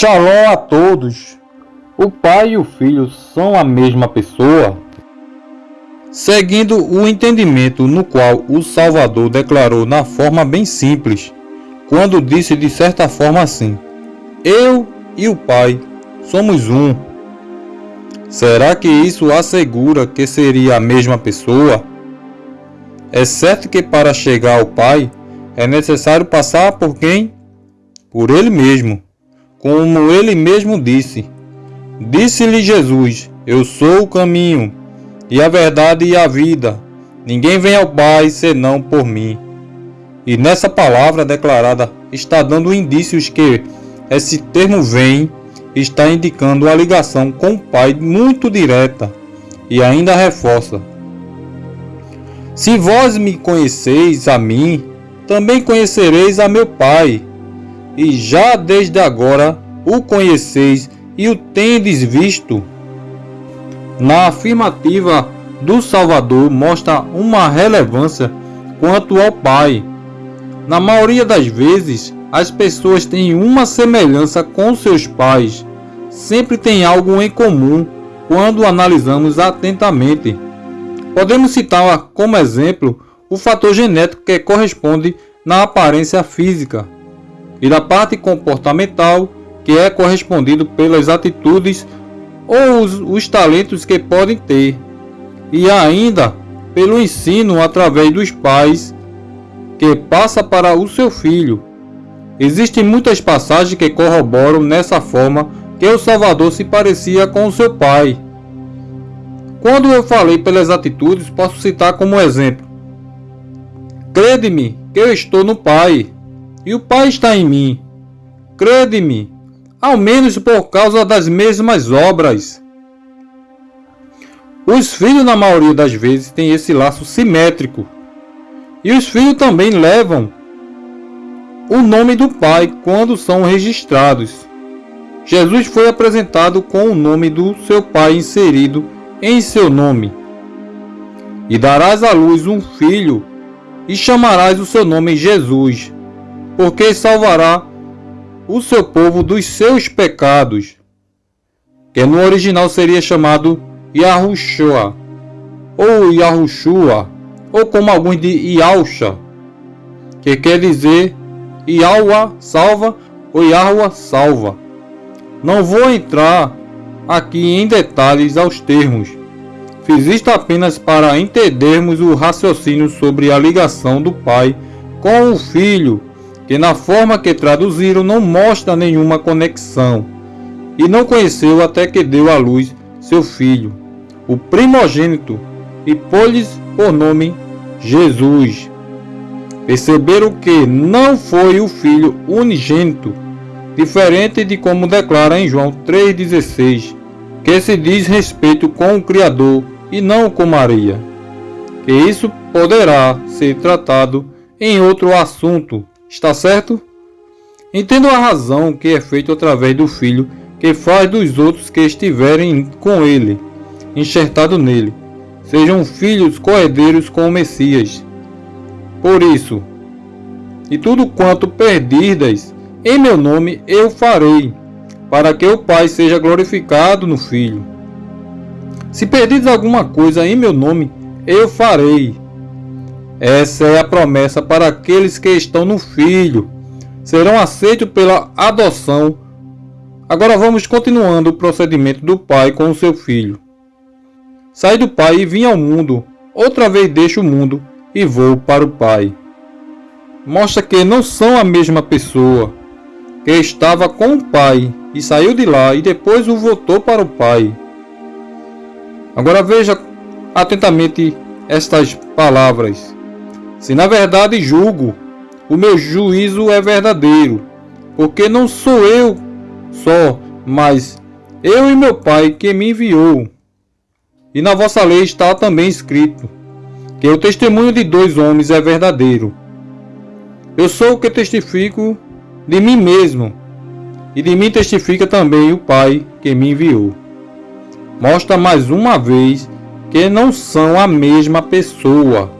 Shalom a todos! O Pai e o Filho são a mesma pessoa? Seguindo o entendimento no qual o Salvador declarou na forma bem simples, quando disse de certa forma assim: Eu e o Pai somos um. Será que isso assegura que seria a mesma pessoa? É certo que para chegar ao Pai é necessário passar por quem? Por Ele mesmo como ele mesmo disse. Disse-lhe Jesus: Eu sou o caminho, e a verdade e a vida. Ninguém vem ao Pai senão por mim. E nessa palavra declarada está dando indícios que esse termo vem está indicando a ligação com o Pai muito direta e ainda reforça: Se vós me conheceis a mim, também conhecereis a meu Pai e já desde agora o conheceis e o tendes visto. Na afirmativa do Salvador mostra uma relevância quanto ao Pai. Na maioria das vezes, as pessoas têm uma semelhança com seus pais, sempre tem algo em comum quando analisamos atentamente. Podemos citar como exemplo o fator genético que corresponde na aparência física e da parte comportamental, que é correspondido pelas atitudes ou os, os talentos que podem ter, e ainda pelo ensino através dos pais, que passa para o seu filho. Existem muitas passagens que corroboram nessa forma que o Salvador se parecia com o seu pai. Quando eu falei pelas atitudes, posso citar como exemplo: Crede-me que eu estou no Pai, e o Pai está em mim. Crede-me, ao menos por causa das mesmas obras. Os filhos, na maioria das vezes, têm esse laço simétrico. E os filhos também levam o nome do Pai quando são registrados. Jesus foi apresentado com o nome do seu Pai inserido em seu nome. E darás à luz um filho, e chamarás o seu nome Jesus porque salvará o seu povo dos seus pecados, que no original seria chamado Yahushua, ou Yahushua, ou como alguns de Yausha, que quer dizer Yahua salva ou Yahua salva. Não vou entrar aqui em detalhes aos termos. Fiz isto apenas para entendermos o raciocínio sobre a ligação do pai com o filho que na forma que traduziram não mostra nenhuma conexão, e não conheceu até que deu à luz seu filho, o primogênito, e pôs-lhes por nome Jesus. Perceberam que não foi o filho unigênito, diferente de como declara em João 3,16, que se diz respeito com o Criador e não com Maria. Que isso poderá ser tratado em outro assunto Está certo? Entendo a razão que é feito através do Filho que faz dos outros que estiverem com ele, enxertado nele, sejam filhos coerdeiros com o Messias. Por isso, e tudo quanto perdirdes em meu nome eu farei, para que o Pai seja glorificado no Filho. Se perdides alguma coisa em meu nome, eu farei, essa é a promessa para aqueles que estão no Filho. Serão aceitos pela adoção. Agora vamos continuando o procedimento do pai com o seu filho. Saí do pai e vim ao mundo. Outra vez deixo o mundo e vou para o pai. Mostra que não são a mesma pessoa. Que estava com o pai e saiu de lá e depois o voltou para o pai. Agora veja atentamente estas palavras. Se na verdade julgo, o meu juízo é verdadeiro, porque não sou eu só, mas eu e meu Pai que me enviou. E na vossa lei está também escrito que o testemunho de dois homens é verdadeiro. Eu sou o que testifico de mim mesmo, e de mim testifica também o Pai que me enviou. Mostra mais uma vez que não são a mesma pessoa.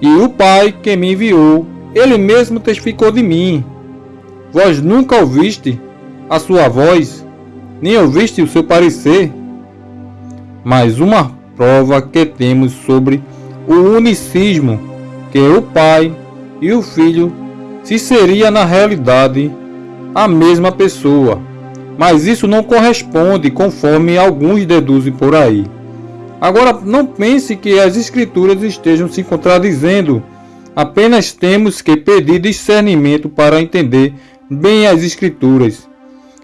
E o Pai que me enviou, ele mesmo testificou de mim. Vós nunca ouviste a sua voz, nem ouviste o seu parecer? Mais uma prova que temos sobre o unicismo, que o Pai e o Filho se seria na realidade a mesma pessoa, mas isso não corresponde conforme alguns deduzem por aí. Agora, não pense que as Escrituras estejam se contradizendo, apenas temos que pedir discernimento para entender bem as Escrituras.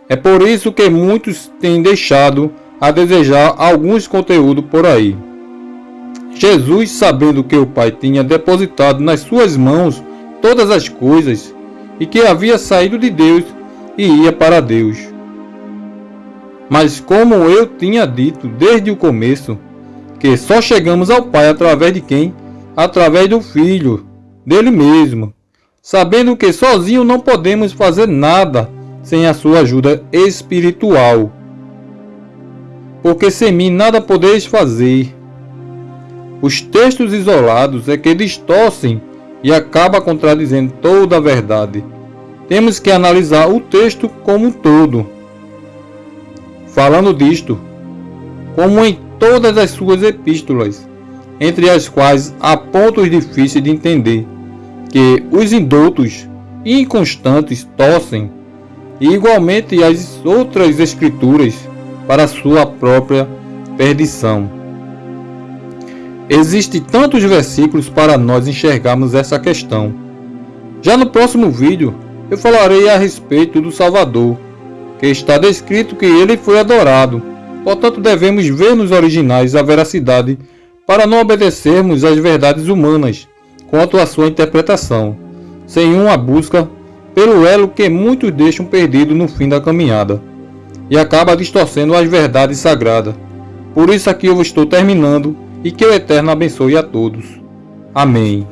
É por isso que muitos têm deixado a desejar alguns conteúdos por aí. Jesus, sabendo que o Pai tinha depositado nas suas mãos todas as coisas e que havia saído de Deus e ia para Deus. Mas como eu tinha dito desde o começo, que só chegamos ao Pai através de quem? Através do Filho, dele mesmo, sabendo que sozinho não podemos fazer nada sem a sua ajuda espiritual. Porque sem mim nada podeis fazer. Os textos isolados é que distorcem e acaba contradizendo toda a verdade. Temos que analisar o texto como um todo. Falando disto, como em todas as suas epístolas, entre as quais há pontos difíceis de entender, que os indoutos e inconstantes torcem, e igualmente as outras escrituras, para sua própria perdição. Existem tantos versículos para nós enxergarmos essa questão. Já no próximo vídeo, eu falarei a respeito do Salvador, que está descrito que ele foi adorado. Portanto, devemos ver nos originais a veracidade para não obedecermos às verdades humanas quanto à sua interpretação, sem uma busca pelo elo que muitos deixam perdido no fim da caminhada e acaba distorcendo as verdades sagradas. Por isso aqui eu estou terminando e que o Eterno abençoe a todos. Amém.